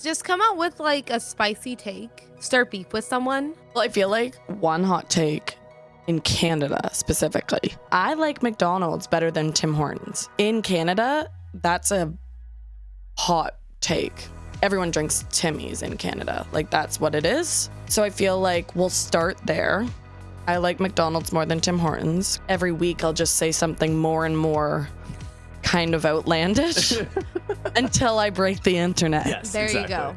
Just come out with like a spicy take. Start beef with someone. Well, I feel like one hot take in Canada specifically. I like McDonald's better than Tim Hortons. In Canada, that's a hot take. Everyone drinks Timmy's in Canada. Like that's what it is. So I feel like we'll start there. I like McDonald's more than Tim Hortons. Every week I'll just say something more and more kind of outlandish until I break the internet. Yes. There exactly. you go.